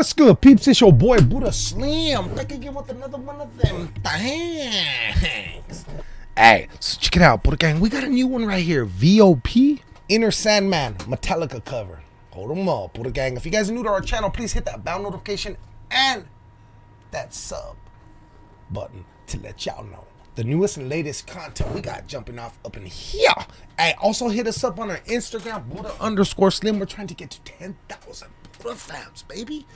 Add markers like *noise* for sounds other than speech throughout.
What's good, peeps? It's your boy Buddha Slim. Back again with another one of them things. Hey, so check it out, Buddha Gang. We got a new one right here. VOP Enter Sandman Metallica cover. Hold them up, Buddha Gang. If you guys are new to our channel, please hit that bell notification and that sub button to let y'all know the newest and latest content we got jumping off up in here. Hey, also hit us up on our Instagram, Buddha underscore Slim. We're trying to get to 10,000 Fams, baby.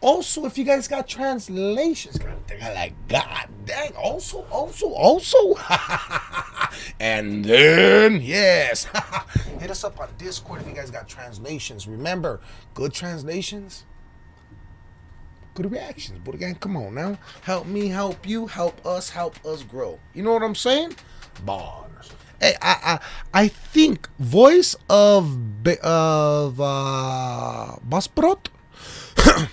Also, if you guys got translations, dang, like God dang. Also, also, also. *laughs* and then, yes, *laughs* hit us up on Discord if you guys got translations. Remember, good translations good reactions. But again, come on now. Help me, help you, help us, help us grow. You know what I'm saying? Bars. I I I think voice of of uh Baceprot. *coughs*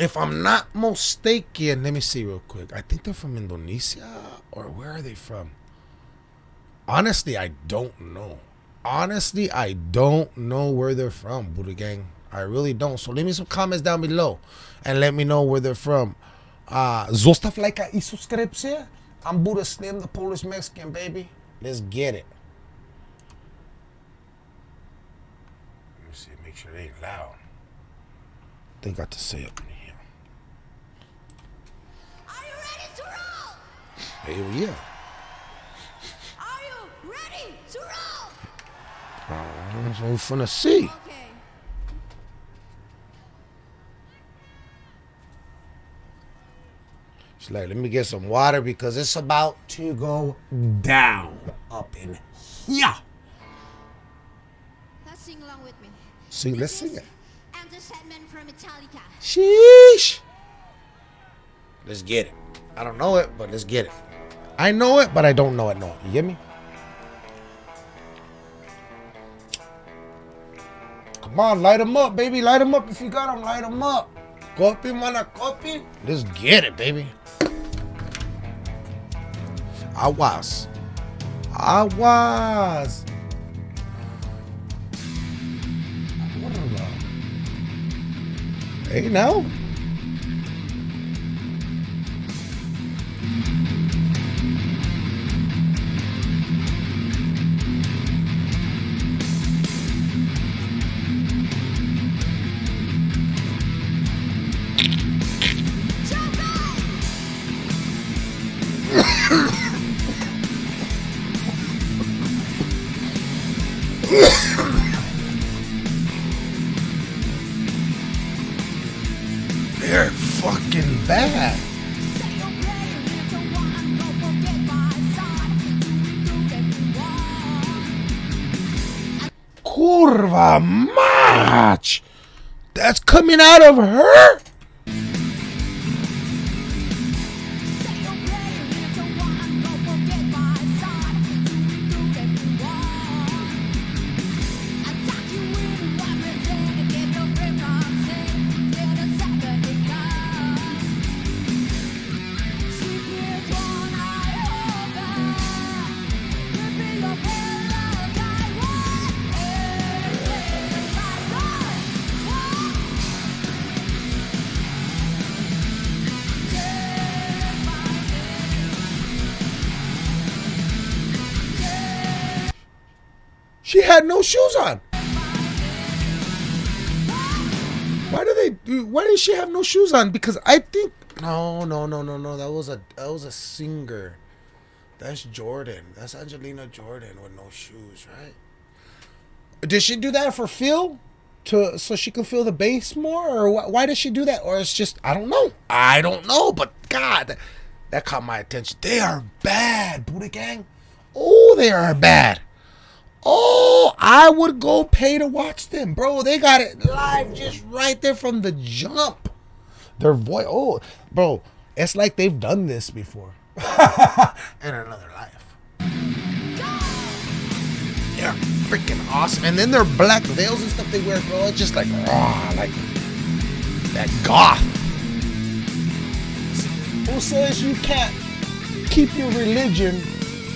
if I'm not mistaken, let me see real quick. I think they're from Indonesia or where are they from? Honestly, I don't know. Honestly, I don't know where they're from, Buddha Gang. I really don't. So leave me some comments down below and let me know where they're from. Uh, zostaw lajka i subskrypcję. I'm Buddha Slim, the Polish Mexican, baby. Let's get it. Let me see, make sure they ain't loud. They got to say up in here. Are you ready to roll? Hell yeah. Are you ready to roll? Uh, that's what we're finna see. Like, let me get some water because it's about to go down up in here. Let's sing along with me. Sing, let's sing it. Enter Sandman from Metallica. Sheesh. Let's get it. I don't know it, but let's get it. I know it, but I don't know it. No, you get me? Come on, light them up, baby. Light them up if you got them. Light them up. Copy, mana, copy. Let's get it, baby. Aguas. Aguas. Hey, now. They're fucking bad. Kurva mać! That's coming out of her? She had no shoes on. Why do they why did she have no shoes on? Because I think no no no no no that was a that was a singer. That's Jordan. That's Angelina Jordan with no shoes, right? Did she do that for feel? To so she could feel the bass more, or wh- why does she do that? Or it's just I don't know. I don't know. But God, that caught my attention. They are bad, Buddha Gang. Oh, they are bad. Oh, I would go pay to watch them, bro. They got it live just right there from the jump. Their voice, oh, bro, it's like they've done this before *laughs* in another life. They're freaking awesome, and then their black veils and stuff they wear, bro. It's just like raw, like that goth. Who says you can't keep your religion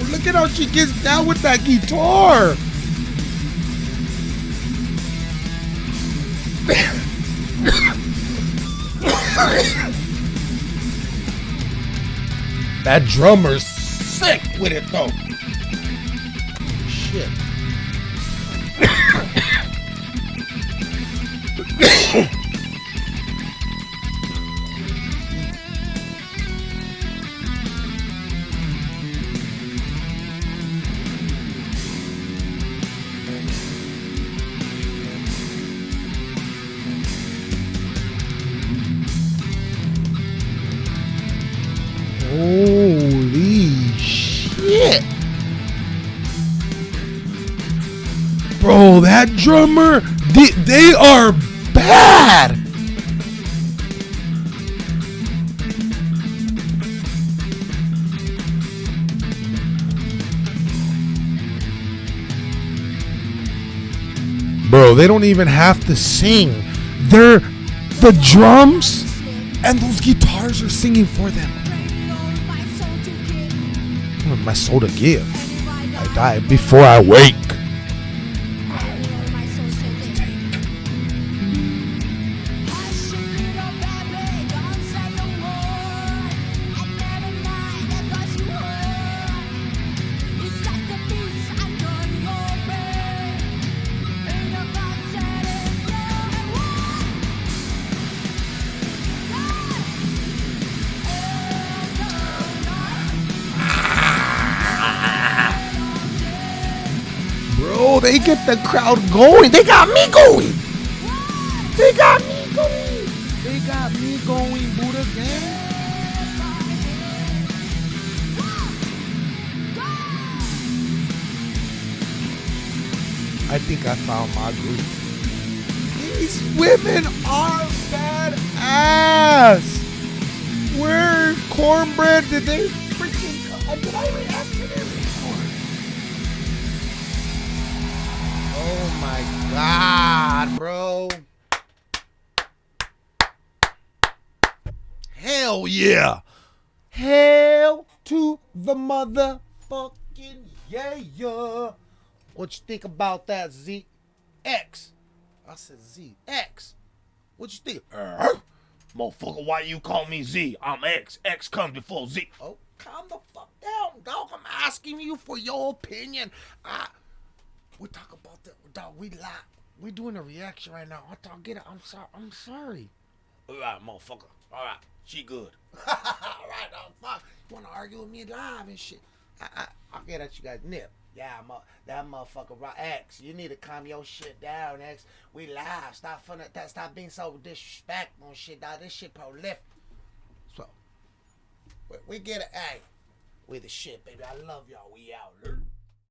Look at how she gets down with that guitar. that drummer's sick with it though. Shit. *coughs* Bro, that drummer, they, they are bad. Bro, they don't even have to sing. They're the drums and those guitars are singing for them. My soul to give. I die before I wake. They get the crowd going. They got me going. They got me going. They got me going, Buddha gang. I think I found my group. These women are badass. Where cornbread did they god, bro. Hell yeah. Hell to the motherfucking yeah, yeah. What you think about that, Z? X. I said Z. X. What you think? Uh, motherfucker, why you call me Z? I'm X. X comes before Z. Oh, calm the fuck down, dog. I'm asking you for your opinion. I, we talk about that, dog. We lie. We doing a reaction right now. I thought, get it. I'm sorry. I'm sorry. All right, motherfucker. All right, she good. *laughs* All right, dog. Fuck. You wanna argue with me live and shit? I, I, I'll get at you guys. Nip. Yeah, that motherfucker. Right, X. You need to calm your shit down, X. We live. Stop fun. That. Stop being so disrespectful and shit, dog. This shit prolific. So, we, we get it. Hey, we the shit, baby. I love y'all. We out.